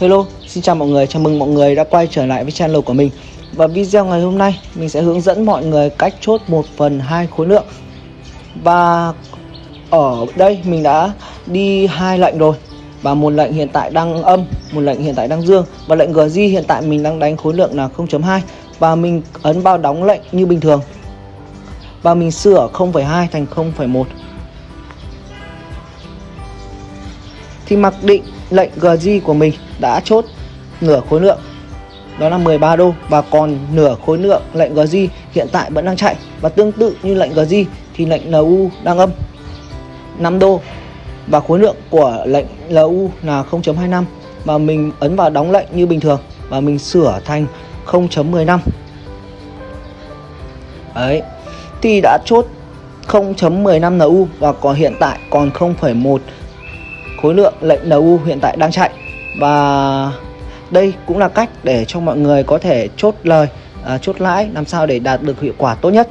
Hello, xin chào mọi người, chào mừng mọi người đã quay trở lại với channel của mình. Và video ngày hôm nay mình sẽ hướng dẫn mọi người cách chốt 1 phần 2 khối lượng. Và ở đây mình đã đi hai lệnh rồi. Và một lệnh hiện tại đang âm, một lệnh hiện tại đang dương. Và lệnh GG hiện tại mình đang đánh khối lượng là 0.2 Và mình ấn bao đóng lệnh như bình thường. Và mình sửa 0.2 thành 0.1 Thì mặc định lệnh GG của mình đã chốt nửa khối lượng. Đó là 13 đô và còn nửa khối lượng lệnh GG hiện tại vẫn đang chạy. Và tương tự như lệnh GG thì lệnh LU đang âm 5 đô. Và khối lượng của lệnh LU là 0.25 và mình ấn vào đóng lệnh như bình thường. Và mình sửa thành 0.15 đấy. Thì đã chốt 0.15 NU và còn hiện tại còn 0,1 khối lượng lệnh NU hiện tại đang chạy. Và đây cũng là cách để cho mọi người có thể chốt lời à, chốt lãi làm sao để đạt được hiệu quả tốt nhất.